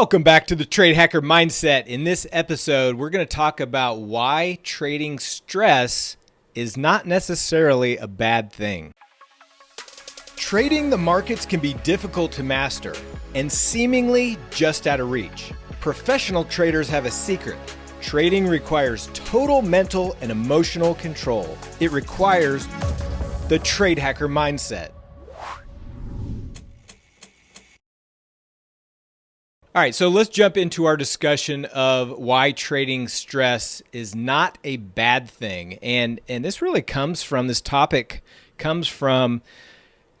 Welcome back to the Trade Hacker Mindset. In this episode, we're going to talk about why trading stress is not necessarily a bad thing. Trading the markets can be difficult to master and seemingly just out of reach. Professional traders have a secret. Trading requires total mental and emotional control. It requires the Trade Hacker Mindset. All right, so let's jump into our discussion of why trading stress is not a bad thing. And and this really comes from this topic comes from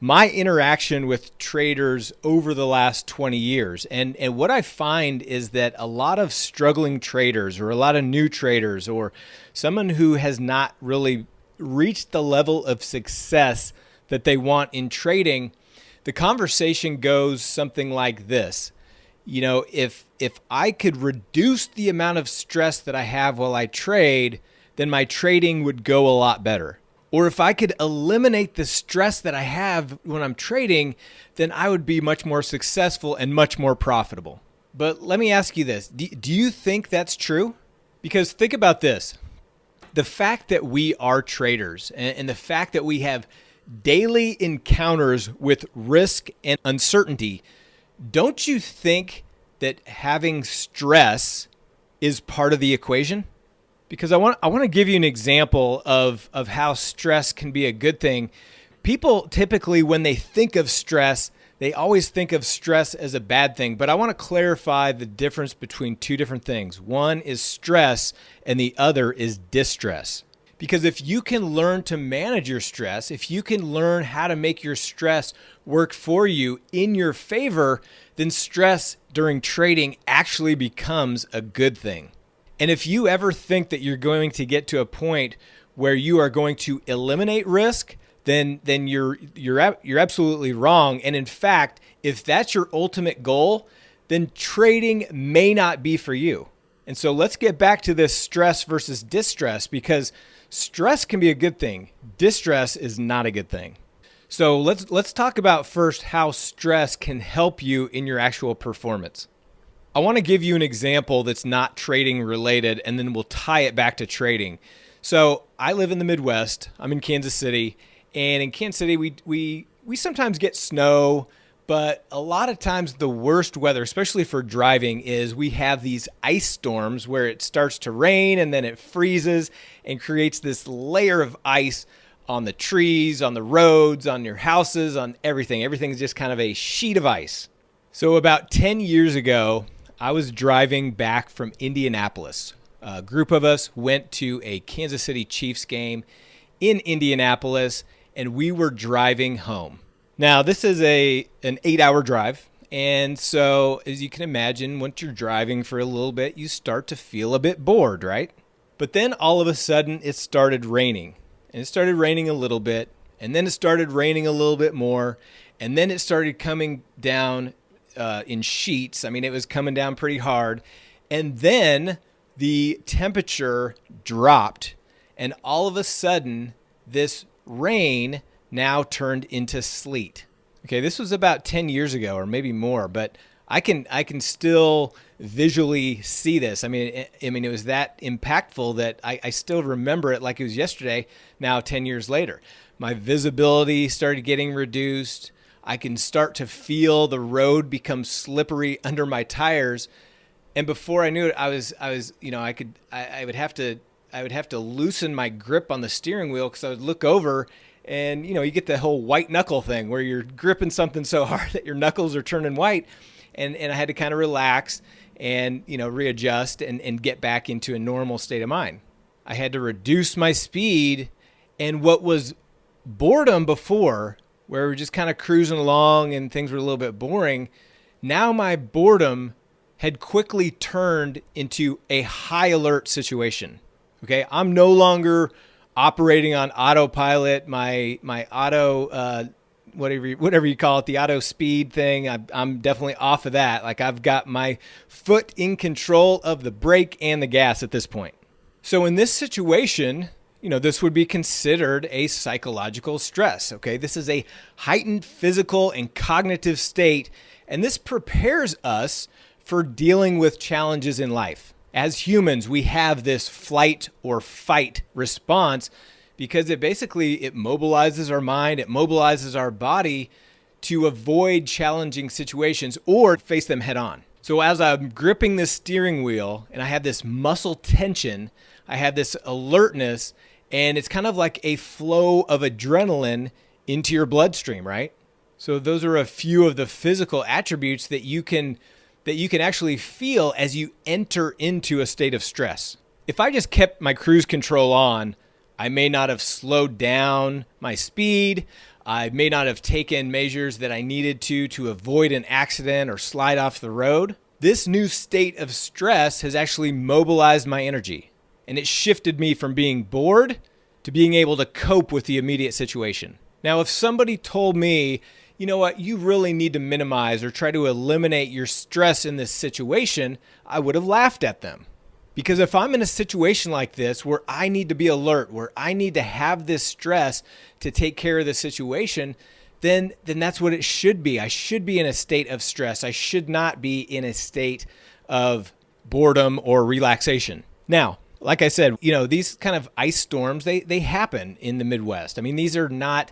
my interaction with traders over the last 20 years. And and what I find is that a lot of struggling traders or a lot of new traders or someone who has not really reached the level of success that they want in trading, the conversation goes something like this you know, if if I could reduce the amount of stress that I have while I trade, then my trading would go a lot better. Or if I could eliminate the stress that I have when I'm trading, then I would be much more successful and much more profitable. But let me ask you this do, do you think that's true? Because think about this the fact that we are traders and, and the fact that we have daily encounters with risk and uncertainty don't you think that having stress is part of the equation? Because I want I want to give you an example of of how stress can be a good thing. People typically when they think of stress, they always think of stress as a bad thing, but I want to clarify the difference between two different things. One is stress and the other is distress. Because if you can learn to manage your stress, if you can learn how to make your stress work for you in your favor, then stress during trading actually becomes a good thing. And if you ever think that you're going to get to a point where you are going to eliminate risk, then then you're you're you're absolutely wrong. And in fact, if that's your ultimate goal, then trading may not be for you. And so let's get back to this stress versus distress because stress can be a good thing. Distress is not a good thing. So let's let's talk about first how stress can help you in your actual performance. I want to give you an example that's not trading related and then we'll tie it back to trading. So, I live in the Midwest. I'm in Kansas City, and in Kansas City we we we sometimes get snow, but a lot of times the worst weather, especially for driving, is we have these ice storms where it starts to rain and then it freezes and creates this layer of ice on the trees, on the roads, on your houses, on everything. Everything's just kind of a sheet of ice. So, about 10 years ago, I was driving back from Indianapolis. A group of us went to a Kansas City Chiefs game in Indianapolis, and we were driving home. Now, this is a an 8-hour drive, and so as you can imagine, once you're driving for a little bit, you start to feel a bit bored, right? But then all of a sudden it started raining. And it started raining a little bit, and then it started raining a little bit more, and then it started coming down uh, in sheets. I mean, it was coming down pretty hard. And then the temperature dropped, and all of a sudden, this rain now turned into sleet. Okay, this was about 10 years ago or maybe more, but I can I can still visually see this. I mean, I mean, it was that impactful that I, I still remember it like it was yesterday. Now, 10 years later, my visibility started getting reduced. I can start to feel the road become slippery under my tires, and before I knew it, I was I was you know I could I, I would have to I would have to loosen my grip on the steering wheel because I would look over and you know you get the whole white knuckle thing where you're gripping something so hard that your knuckles are turning white. And and I had to kind of relax and you know readjust and and get back into a normal state of mind. I had to reduce my speed and what was boredom before where we are just kind of cruising along and things were a little bit boring now my boredom had quickly turned into a high alert situation. Okay? I'm no longer operating on autopilot, my my auto uh, whatever you, whatever you call it, the auto speed thing. I, I'm definitely off of that. Like I've got my foot in control of the brake and the gas at this point. So in this situation, you know, this would be considered a psychological stress. Okay, this is a heightened physical and cognitive state, and this prepares us for dealing with challenges in life. As humans, we have this flight or fight response because it basically it mobilizes our mind, it mobilizes our body to avoid challenging situations or face them head on. So as I'm gripping this steering wheel and I have this muscle tension, I have this alertness and it's kind of like a flow of adrenaline into your bloodstream, right? So those are a few of the physical attributes that you can that you can actually feel as you enter into a state of stress. If I just kept my cruise control on, I may not have slowed down my speed. I may not have taken measures that I needed to to avoid an accident or slide off the road. This new state of stress has actually mobilized my energy and it shifted me from being bored to being able to cope with the immediate situation. Now, if somebody told me you know what, you really need to minimize or try to eliminate your stress in this situation, I would have laughed at them. Because if I'm in a situation like this where I need to be alert, where I need to have this stress to take care of the situation, then then that's what it should be. I should be in a state of stress. I should not be in a state of boredom or relaxation. Now, like I said, you know, these kind of ice storms, they they happen in the Midwest. I mean, these are not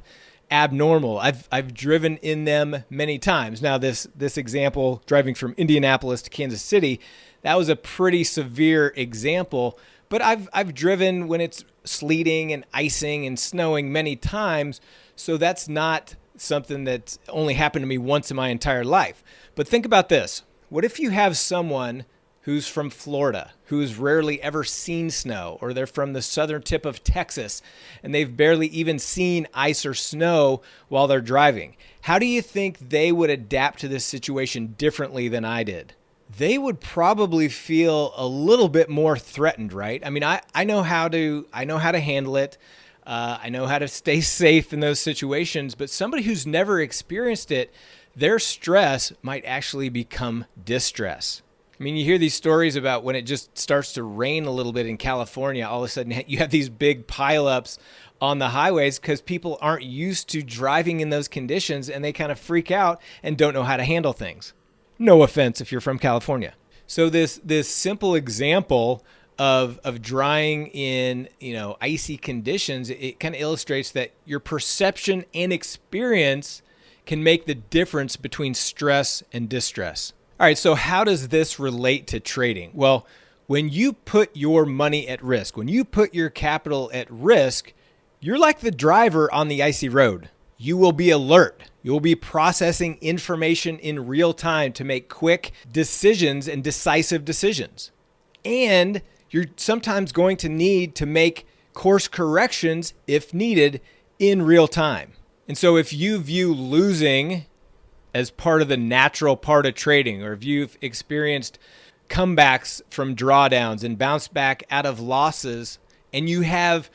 abnormal. I've I've driven in them many times. Now this this example driving from Indianapolis to Kansas City, that was a pretty severe example, but I've I've driven when it's sleeting and icing and snowing many times, so that's not something that only happened to me once in my entire life. But think about this. What if you have someone who's from Florida, who's rarely ever seen snow, or they're from the southern tip of Texas and they've barely even seen ice or snow while they're driving. How do you think they would adapt to this situation differently than I did? They would probably feel a little bit more threatened, right? I mean, I, I know how to I know how to handle it. Uh, I know how to stay safe in those situations, but somebody who's never experienced it, their stress might actually become distress. I mean, you hear these stories about when it just starts to rain a little bit in California, all of a sudden you have these big pileups on the highways because people aren't used to driving in those conditions and they kind of freak out and don't know how to handle things. No offense if you're from California. So this this simple example of of drying in you know icy conditions, it kind of illustrates that your perception and experience can make the difference between stress and distress. All right, so how does this relate to trading? Well, when you put your money at risk, when you put your capital at risk, you're like the driver on the icy road. You will be alert. You will be processing information in real time to make quick decisions and decisive decisions. And you're sometimes going to need to make course corrections if needed in real time. And so if you view losing as part of the natural part of trading, or if you've experienced comebacks from drawdowns and bounce back out of losses, and you have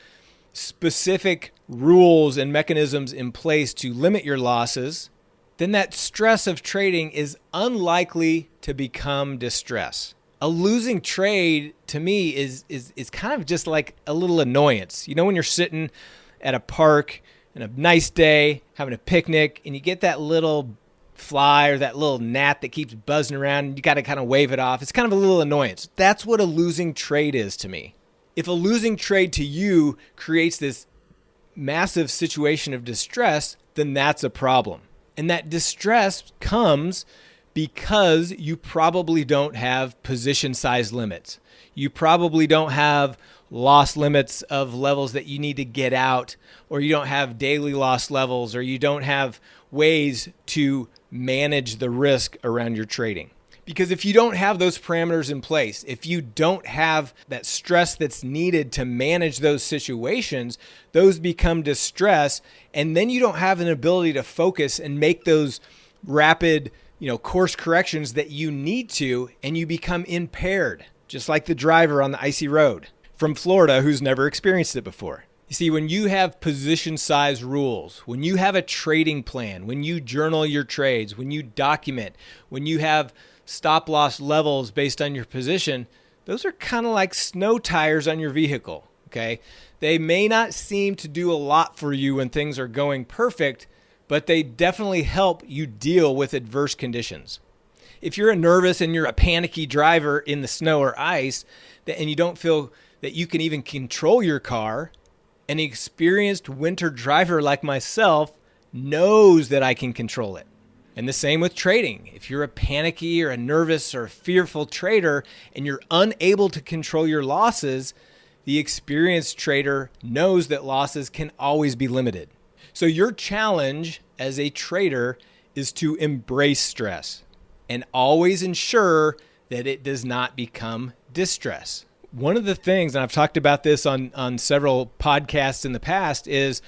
specific rules and mechanisms in place to limit your losses, then that stress of trading is unlikely to become distress. A losing trade to me is is is kind of just like a little annoyance. You know when you're sitting at a park and a nice day, having a picnic, and you get that little fly or that little gnat that keeps buzzing around you got to kind of wave it off. It's kind of a little annoyance. That's what a losing trade is to me. If a losing trade to you creates this massive situation of distress, then that's a problem. And that distress comes because you probably don't have position size limits. You probably don't have loss limits of levels that you need to get out, or you don't have daily loss levels, or you don't have ways to manage the risk around your trading. Because if you don't have those parameters in place, if you don't have that stress that's needed to manage those situations, those become distress. And then you don't have an ability to focus and make those rapid, you know, course corrections that you need to, and you become impaired, just like the driver on the icy road from Florida who's never experienced it before. You see, when you have position size rules, when you have a trading plan, when you journal your trades, when you document, when you have stop loss levels based on your position, those are kind of like snow tires on your vehicle. Okay. They may not seem to do a lot for you when things are going perfect, but they definitely help you deal with adverse conditions. if you're a nervous and you're a panicky driver in the snow or ice, and you don't feel that you can even control your car, an experienced winter driver like myself knows that I can control it. And the same with trading. If you're a panicky or a nervous or fearful trader and you're unable to control your losses, the experienced trader knows that losses can always be limited. So, your challenge as a trader is to embrace stress and always ensure that it does not become distress. One of the things, and I've talked about this on, on several podcasts in the past, is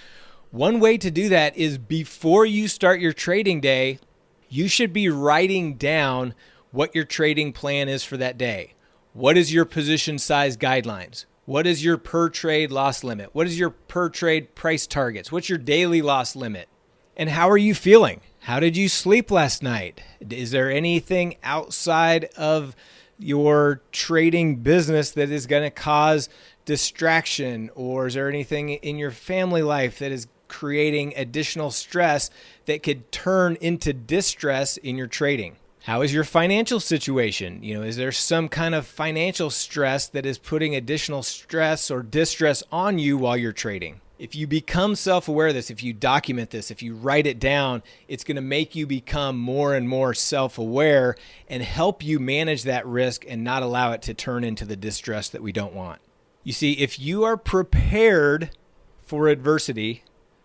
one way to do that is before you start your trading day, you should be writing down what your trading plan is for that day. What is your position size guidelines? What is your per trade loss limit? What is your per trade price targets? What's your daily loss limit? And how are you feeling? How did you sleep last night? Is there anything outside of your trading business that is going to cause distraction? Or is there anything in your family life that is creating additional stress that could turn into distress in your trading. How is your financial situation? You know, is there some kind of financial stress that is putting additional stress or distress on you while you're trading? If you become self aware of this, if you document this, if you write it down, it's going to make you become more and more self aware and help you manage that risk and not allow it to turn into the distress that we don't want. You see, if you are prepared for adversity,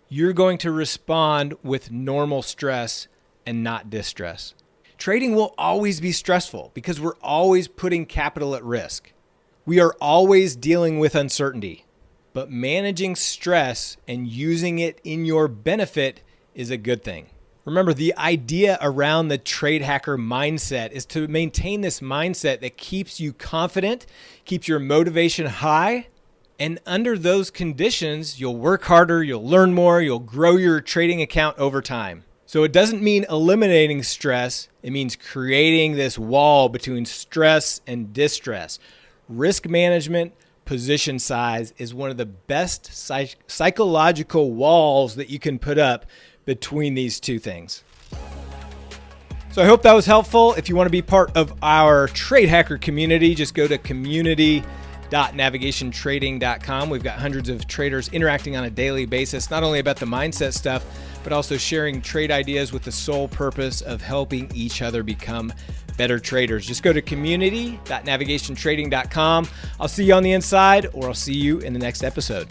you're going to respond with normal stress and not distress. Trading will always be stressful because we're always putting capital at risk. We are always dealing with uncertainty, but managing stress and using it in your benefit is a good thing. Remember, the idea around the trade hacker mindset is to maintain this mindset that keeps you confident, keeps your motivation high, and under those conditions, you'll work harder, you'll learn more, you'll grow your trading account over time. So it doesn't mean eliminating stress, it means creating this wall between stress and distress. Risk management, position size is one of the best psych- psychological walls that you can put up between these two things. So I hope that was helpful. If you want to be part of our trade hacker community, just go to community navigationtrading.com. We've got hundreds of traders interacting on a daily basis, not only about the mindset stuff, but also sharing trade ideas with the sole purpose of helping each other become better traders. Just go to community.navigationtrading.com. I'll see you on the inside, or I'll see you in the next episode.